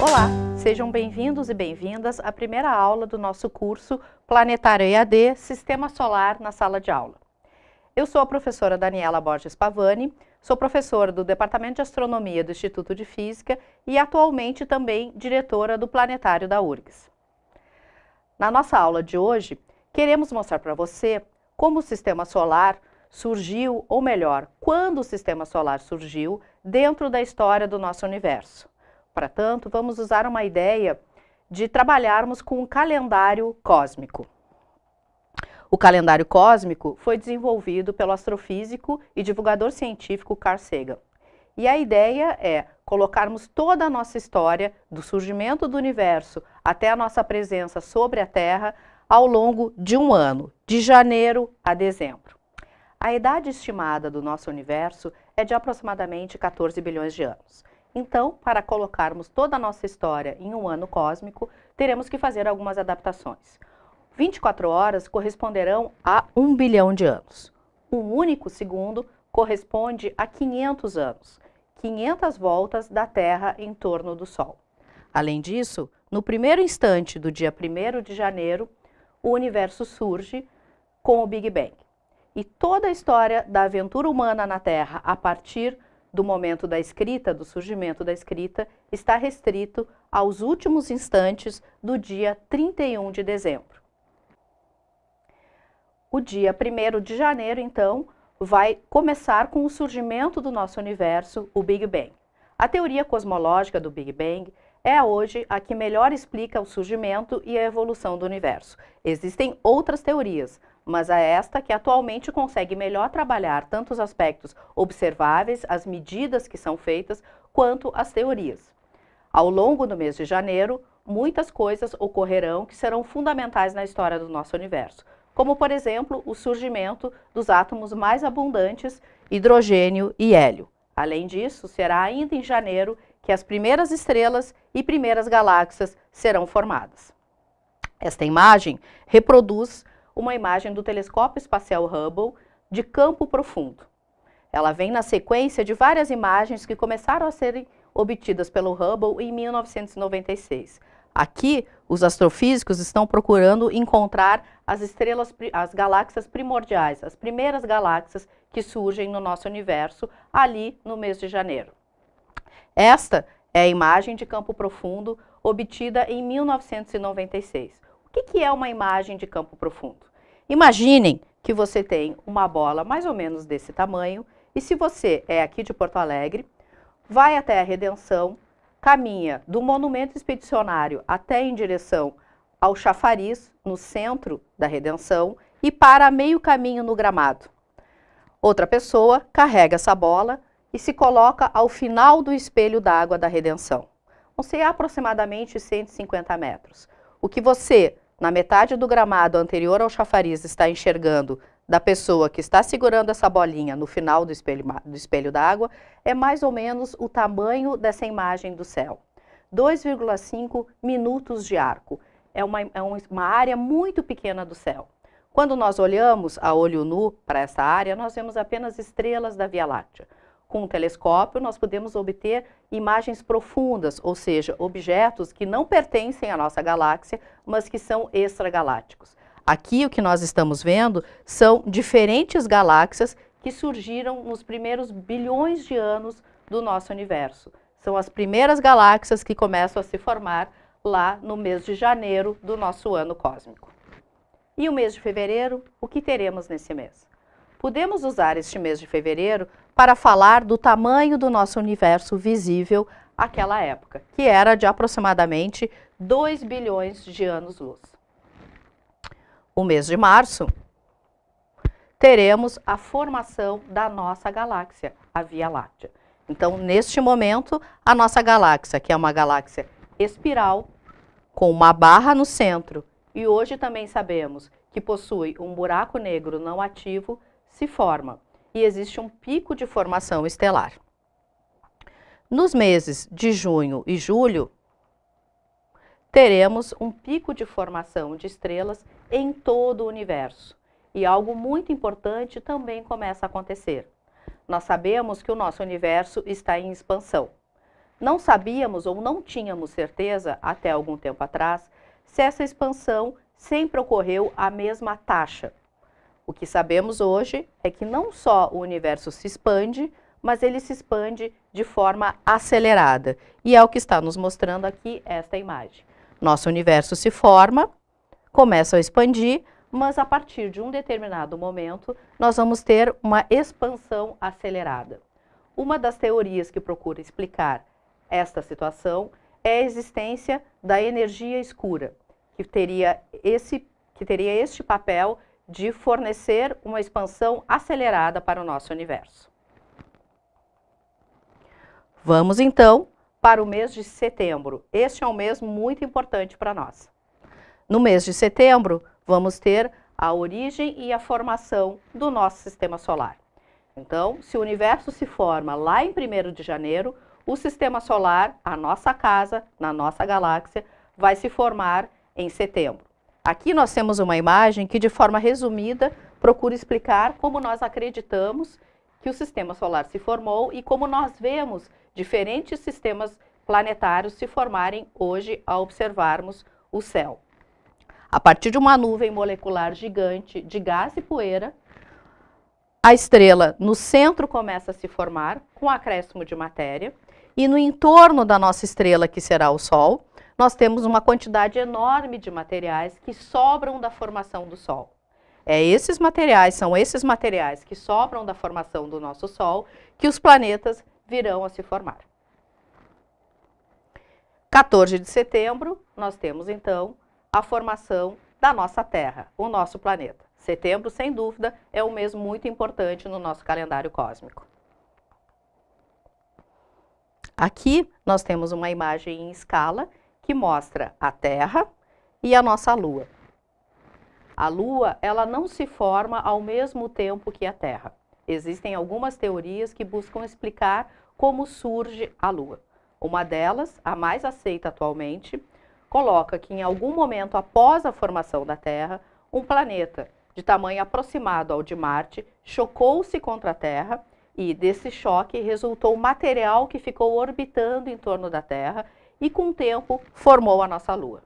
Olá, sejam bem-vindos e bem-vindas à primeira aula do nosso curso Planetário EAD Sistema Solar na sala de aula. Eu sou a professora Daniela Borges Pavani, sou professora do Departamento de Astronomia do Instituto de Física e atualmente também diretora do Planetário da URGS. Na nossa aula de hoje, queremos mostrar para você como o Sistema Solar surgiu, ou melhor, quando o Sistema Solar surgiu dentro da história do nosso universo. Para tanto, vamos usar uma ideia de trabalharmos com um calendário cósmico. O calendário cósmico foi desenvolvido pelo astrofísico e divulgador científico Carl Sagan. E a ideia é colocarmos toda a nossa história, do surgimento do universo até a nossa presença sobre a Terra, ao longo de um ano, de janeiro a dezembro. A idade estimada do nosso universo é de aproximadamente 14 bilhões de anos. Então, para colocarmos toda a nossa história em um ano cósmico, teremos que fazer algumas adaptações. 24 horas corresponderão a 1 bilhão de anos. Um único segundo corresponde a 500 anos, 500 voltas da Terra em torno do Sol. Além disso, no primeiro instante do dia 1 de janeiro, o universo surge com o Big Bang. E toda a história da aventura humana na Terra a partir do momento da escrita, do surgimento da escrita, está restrito aos últimos instantes do dia 31 de dezembro. O dia 1 de janeiro, então, vai começar com o surgimento do nosso universo, o Big Bang. A teoria cosmológica do Big Bang é hoje a que melhor explica o surgimento e a evolução do universo. Existem outras teorias, mas é esta que atualmente consegue melhor trabalhar tanto os aspectos observáveis, as medidas que são feitas, quanto as teorias. Ao longo do mês de janeiro, muitas coisas ocorrerão que serão fundamentais na história do nosso universo como por exemplo o surgimento dos átomos mais abundantes, hidrogênio e hélio. Além disso, será ainda em janeiro que as primeiras estrelas e primeiras galáxias serão formadas. Esta imagem reproduz uma imagem do telescópio espacial Hubble de campo profundo. Ela vem na sequência de várias imagens que começaram a serem obtidas pelo Hubble em 1996. Aqui, os astrofísicos estão procurando encontrar as estrelas, as galáxias primordiais, as primeiras galáxias que surgem no nosso universo ali no mês de janeiro. Esta é a imagem de campo profundo obtida em 1996. O que, é uma imagem de campo profundo? Imaginem que você tem uma bola mais ou menos desse tamanho e se você é aqui de Porto Alegre, vai até a Redenção, caminha do monumento expedicionário até em direção ao chafariz, no centro da redenção, e para meio caminho no gramado. Outra pessoa carrega essa bola e se coloca ao final do espelho d'água da redenção. Vão ser aproximadamente 150 metros. O que você, na metade do gramado anterior ao chafariz, está enxergando da pessoa que está segurando essa bolinha no final do espelho, do espelho d'água é mais ou menos o tamanho dessa imagem do céu. 2,5 minutos de arco. É uma, é uma área muito pequena do céu. Quando nós olhamos a olho nu para essa área, nós vemos apenas estrelas da Via Láctea. Com um telescópio, nós podemos obter imagens profundas, ou seja, objetos que não pertencem à nossa galáxia, mas que são extragalácticos. Aqui o que nós estamos vendo são diferentes galáxias que surgiram nos primeiros bilhões de anos do nosso universo. São as primeiras galáxias que começam a se formar lá no mês de janeiro do nosso ano cósmico. E o mês de fevereiro, o que teremos nesse mês? Podemos usar este mês de fevereiro para falar do tamanho do nosso universo visível àquela época, que era de aproximadamente 2 bilhões de anos-luz o mês de março, teremos a formação da nossa galáxia, a Via Láctea. Então, neste momento, a nossa galáxia, que é uma galáxia espiral, com uma barra no centro, e hoje também sabemos que possui um buraco negro não ativo, se forma. E existe um pico de formação estelar. Nos meses de junho e julho, teremos um pico de formação de estrelas em todo o universo. E algo muito importante também começa a acontecer. Nós sabemos que o nosso universo está em expansão. Não sabíamos ou não tínhamos certeza, até algum tempo atrás, se essa expansão sempre ocorreu à mesma taxa. O que sabemos hoje é que não só o universo se expande, mas ele se expande de forma acelerada. E é o que está nos mostrando aqui esta imagem. Nosso universo se forma, começa a expandir, mas a partir de um determinado momento, nós vamos ter uma expansão acelerada. Uma das teorias que procura explicar esta situação é a existência da energia escura, que teria, esse, que teria este papel de fornecer uma expansão acelerada para o nosso universo. Vamos então para o mês de setembro. Este é um mês muito importante para nós. No mês de setembro, vamos ter a origem e a formação do nosso sistema solar. Então, se o universo se forma lá em 1 de janeiro, o sistema solar, a nossa casa, na nossa galáxia, vai se formar em setembro. Aqui nós temos uma imagem que, de forma resumida, procura explicar como nós acreditamos que o sistema solar se formou e como nós vemos diferentes sistemas planetários se formarem hoje ao observarmos o céu. A partir de uma nuvem molecular gigante de gás e poeira, a estrela no centro começa a se formar com acréscimo de matéria e no entorno da nossa estrela, que será o Sol, nós temos uma quantidade enorme de materiais que sobram da formação do Sol. É esses materiais, são esses materiais que sobram da formação do nosso Sol que os planetas virão a se formar. 14 de setembro, nós temos então a formação da nossa Terra, o nosso planeta. Setembro, sem dúvida, é um mês muito importante no nosso calendário cósmico. Aqui nós temos uma imagem em escala que mostra a Terra e a nossa Lua. A Lua, ela não se forma ao mesmo tempo que a Terra. Existem algumas teorias que buscam explicar como surge a Lua. Uma delas, a mais aceita atualmente, coloca que em algum momento após a formação da Terra, um planeta de tamanho aproximado ao de Marte chocou-se contra a Terra e desse choque resultou material que ficou orbitando em torno da Terra e com o tempo formou a nossa Lua.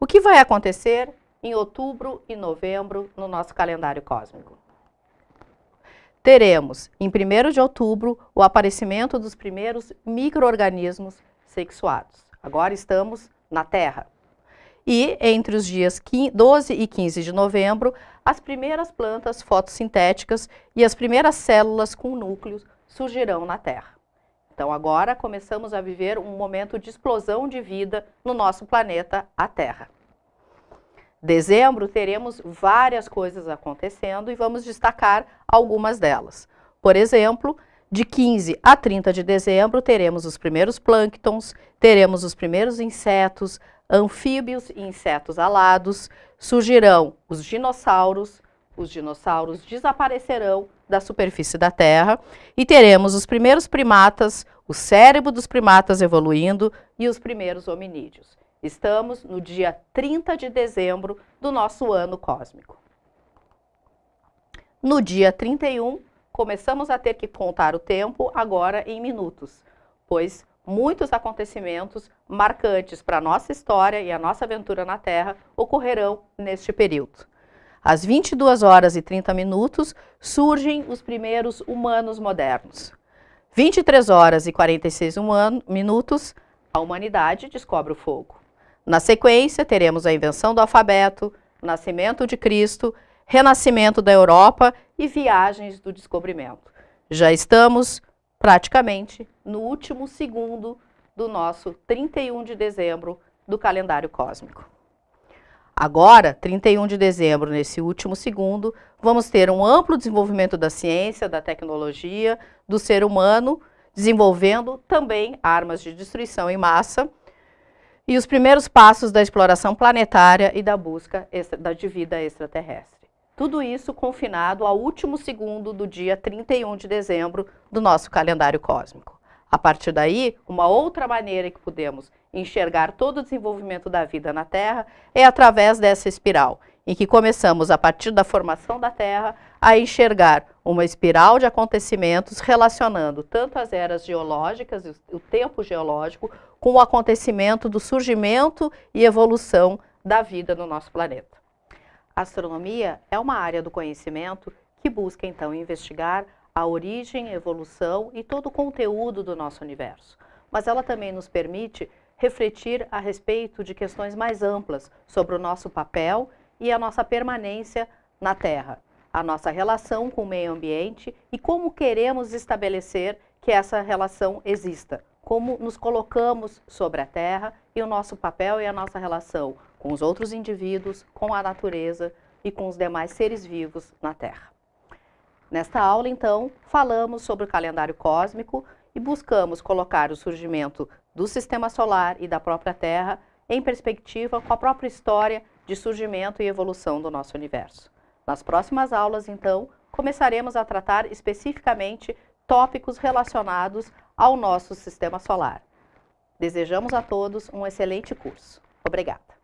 O que vai acontecer em outubro e novembro no nosso calendário cósmico? Teremos, em 1 de outubro, o aparecimento dos primeiros micro-organismos sexuados. Agora estamos na Terra. E entre os dias 12 e 15 de novembro, as primeiras plantas fotossintéticas e as primeiras células com núcleos surgirão na Terra. Então agora começamos a viver um momento de explosão de vida no nosso planeta, a Terra. Dezembro teremos várias coisas acontecendo e vamos destacar algumas delas. Por exemplo, de 15 a 30 de dezembro teremos os primeiros plânctons, teremos os primeiros insetos, anfíbios e insetos alados, surgirão os dinossauros, os dinossauros desaparecerão da superfície da Terra e teremos os primeiros primatas, o cérebro dos primatas evoluindo e os primeiros hominídeos. Estamos no dia 30 de dezembro do nosso ano cósmico. No dia 31, começamos a ter que contar o tempo agora em minutos, pois muitos acontecimentos marcantes para a nossa história e a nossa aventura na Terra ocorrerão neste período. Às 22 horas e 30 minutos surgem os primeiros humanos modernos. 23 horas e 46 minutos, a humanidade descobre o fogo. Na sequência, teremos a invenção do alfabeto, nascimento de Cristo, renascimento da Europa e viagens do descobrimento. Já estamos praticamente no último segundo do nosso 31 de dezembro do calendário cósmico. Agora, 31 de dezembro, nesse último segundo, vamos ter um amplo desenvolvimento da ciência, da tecnologia, do ser humano, desenvolvendo também armas de destruição em massa e os primeiros passos da exploração planetária e da busca de vida extraterrestre. Tudo isso confinado ao último segundo do dia 31 de dezembro do nosso calendário cósmico. A partir daí, uma outra maneira que podemos enxergar todo o desenvolvimento da vida na Terra é através dessa espiral, em que começamos, a partir da formação da Terra, a enxergar uma espiral de acontecimentos relacionando tanto as eras geológicas, o tempo geológico, com o acontecimento do surgimento e evolução da vida no nosso planeta. A astronomia é uma área do conhecimento que busca, então, investigar a origem, evolução e todo o conteúdo do nosso universo. Mas ela também nos permite refletir a respeito de questões mais amplas sobre o nosso papel e a nossa permanência na Terra, a nossa relação com o meio ambiente e como queremos estabelecer que essa relação exista, como nos colocamos sobre a Terra e o nosso papel e a nossa relação com os outros indivíduos, com a natureza e com os demais seres vivos na Terra. Nesta aula, então, falamos sobre o calendário cósmico e buscamos colocar o surgimento do Sistema Solar e da própria Terra em perspectiva com a própria história de surgimento e evolução do nosso universo. Nas próximas aulas, então, começaremos a tratar especificamente tópicos relacionados ao nosso Sistema Solar. Desejamos a todos um excelente curso. Obrigada.